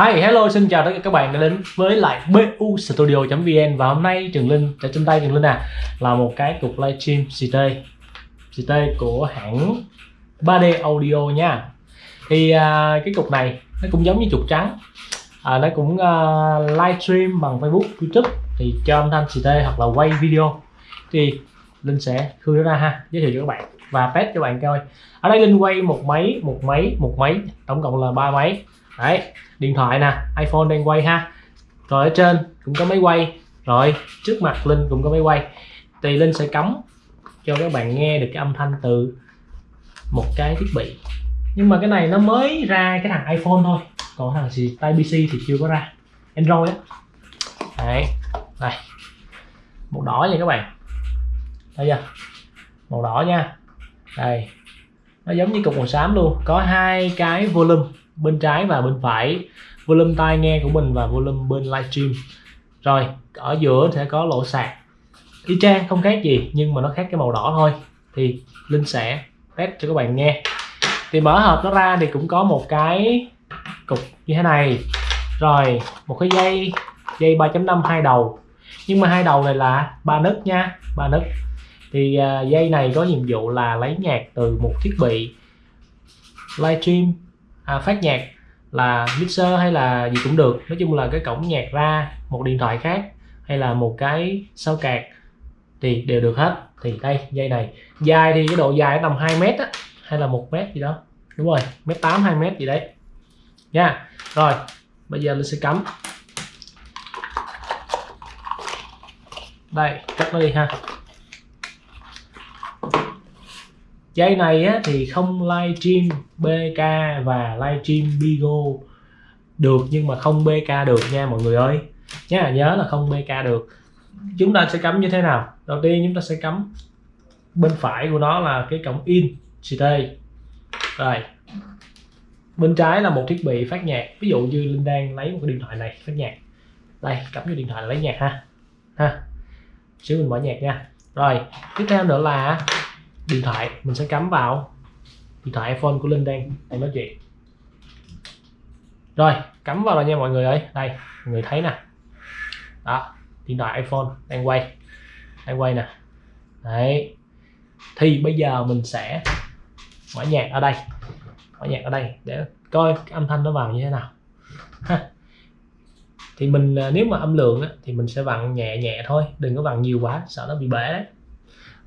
Hi, hello, xin chào tất cả các bạn đã đến với lại BU Studio.vn và hôm nay Trường Linh, ở trên tay Trường Linh à là một cái cục livestream CT CT của hãng 3D Audio nha. Thì à, cái cục này nó cũng giống như trục trắng. À, nó cũng à, livestream bằng Facebook, YouTube thì cho âm thanh CT hoặc là quay video. Thì Linh sẽ khư nó ra ha giới thiệu cho các bạn và test cho các bạn coi. Ở đây Linh quay một máy, một máy, một máy tổng cộng là ba máy đấy, điện thoại nè, iPhone đang quay ha. Rồi ở trên cũng có máy quay. Rồi, trước mặt Linh cũng có máy quay. Thì Linh sẽ cắm cho các bạn nghe được cái âm thanh từ một cái thiết bị. Nhưng mà cái này nó mới ra cái thằng iPhone thôi. Còn thằng gì? Type PC thì chưa có ra. Android á. Đấy, đây. Màu đỏ nha các bạn. Thấy chưa? Màu đỏ nha. Đây. Nó giống như cục màu xám luôn. Có hai cái volume bên trái và bên phải. Volume tai nghe của mình và volume bên livestream rồi ở giữa sẽ có lỗ sạc. Y chang không khác gì nhưng mà nó khác cái màu đỏ thôi. Thì linh sẽ test cho các bạn nghe. Thì mở hộp nó ra thì cũng có một cái cục như thế này. Rồi một cái dây dây 3.5 hai đầu. Nhưng mà hai đầu này là ba nấc nha ba nấc. Thì uh, dây này có nhiệm vụ là lấy nhạc từ một thiết bị livestream à, phát nhạc là mixer hay là gì cũng được. Nói chung là cái cổng nhạc ra một điện thoại khác hay là một cái sao cạc thì đều được hết. Thì đây dây này. Dài thì cái độ dài tầm 2 mét á hay là một mét gì đó. Đúng rồi mét tám hai mét gì đấy. Nha. Rồi bây giờ mình sẽ cắm. Đây cắt nó đi ha. Dây này á, thì không live stream BK và live stream Bigo được nhưng mà không BK được nha mọi người ơi. Nhớ nhớ là không BK được. Chúng ta sẽ cắm như thế nào? Đầu tiên chúng ta sẽ cắm bên phải của nó là cái cổng in CT rồi. Bên trái là một thiết bị phát nhạc. Ví dụ như linh đang lấy một cái điện thoại này phát nhạc. Đây cắm vô điện thoại lấy nhạc ha. Ha. Xíu mình mở nhạc nha. Rồi tiếp theo nữa là điện thoại mình sẽ cắm vào. Điện thoại iPhone của Linh đang đang nói chuyện. Rồi cắm vào rồi nha mọi người ơi. Đây mọi người thấy nè. Đó điện thoại iPhone đang quay. Đang quay nè. Đấy. Thì bây giờ mình sẽ mở nhạc ở đây. Mở nhạc ở đây để coi âm thanh nó vào như thế nào. Ha. Thì mình à, nếu mà âm lượng á, thì mình sẽ vặn nhẹ nhẹ thôi. Đừng có vặn nhiều quá sợ nó bị bể đấy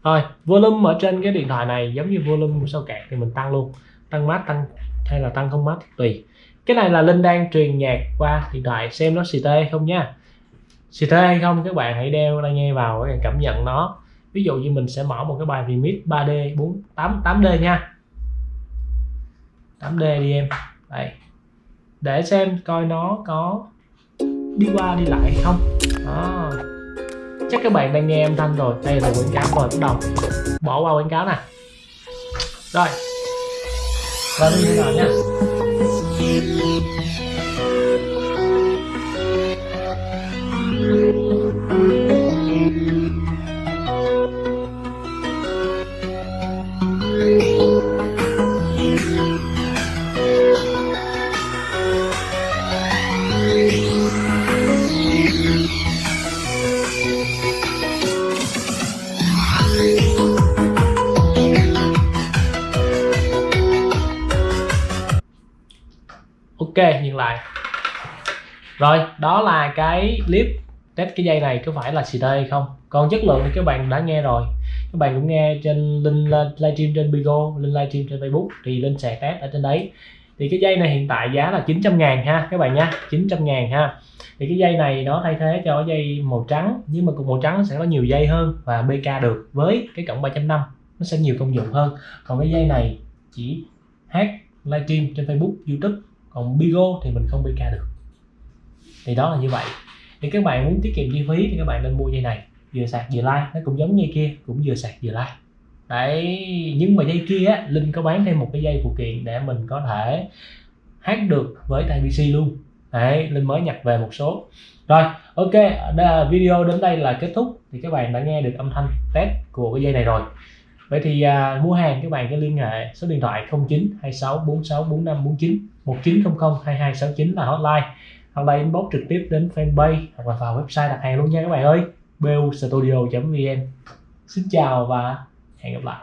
rồi, volume ở trên cái điện thoại này giống như volume của sao cạc thì mình tăng luôn. Tăng mát, tăng, hay là tăng không mát, tùy. Cái này là linh đang truyền nhạc qua điện thoại xem nó xì tê không nha. Xì tê hay không, các bạn hãy đeo tai nghe vào để cảm nhận nó. Ví dụ như mình sẽ mở một cái bài remix 3D 4 8 8D nha. 8D đi em. Đây. Để xem coi nó có đi qua đi lại hay không. Đó chắc các bạn đang nghe âm thanh rồi. Đây là quảng cáo rồi, bắt đầu. Bỏ qua quảng cáo nè. Rồi. Và như thế nào nha. Ok, nhìn lại. Rồi, đó là cái clip test cái dây này có phải là xì hay không? Còn chất lượng thì các bạn đã nghe rồi. Các bạn cũng nghe trên linh livestream trên Bigo linh livestream trên Facebook, thì linh sẽ test ở trên đấy. Thì cái dây này hiện tại giá là 900 ngàn ha, các bạn nha 900 ngàn ha. Thì cái dây này nó thay thế cho dây màu trắng, nhưng mà cùng màu trắng sẽ có nhiều dây hơn và BK được. Với cái cổng 3.5 nó sẽ nhiều công dụng hơn. Còn cái dây này chỉ hát livestream trên Facebook, YouTube còn Bigo thì mình không BK được. Thì đó là như vậy. Thì các bạn muốn tiết kiệm chi phí thì các bạn nên mua dây này, vừa sạc vừa like. Nó cũng giống như kia, cũng vừa sạc vừa like. Đấy, nhưng mà dây kia á, linh có bán thêm một cái dây phụ kiện để mình có thể hát được với tai pc luôn. Đấy, linh mới nhập về một số. Rồi, ok video đến đây là kết thúc. Thì các bạn đã nghe được âm thanh test của cái dây này rồi vậy thì à, mua hàng các bạn cứ liên hệ số điện thoại 09 26 46 45 49 1900 2269 là hotline. Hoặc là inbox trực tiếp đến fanpage hoặc là vào website đặt hàng luôn nha các bạn ơi. Bustudio vn xin chào và hẹn gặp lại.